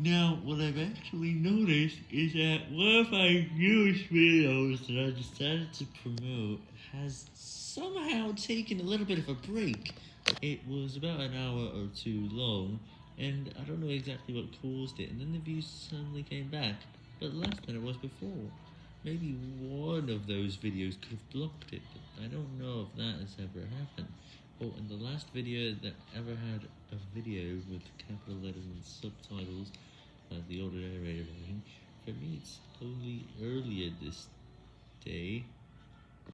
Now, what I've actually noticed is that one of my newest videos that I decided to promote has somehow taken a little bit of a break. It was about an hour or two long, and I don't know exactly what caused it, and then the views suddenly came back, but less than it was before. Maybe one of those videos could have blocked it, but I don't know if that has ever happened. Oh, and the last video that ever had a video with capital letters and subtitles, uh, the auto narrator version, for me it's only earlier this day.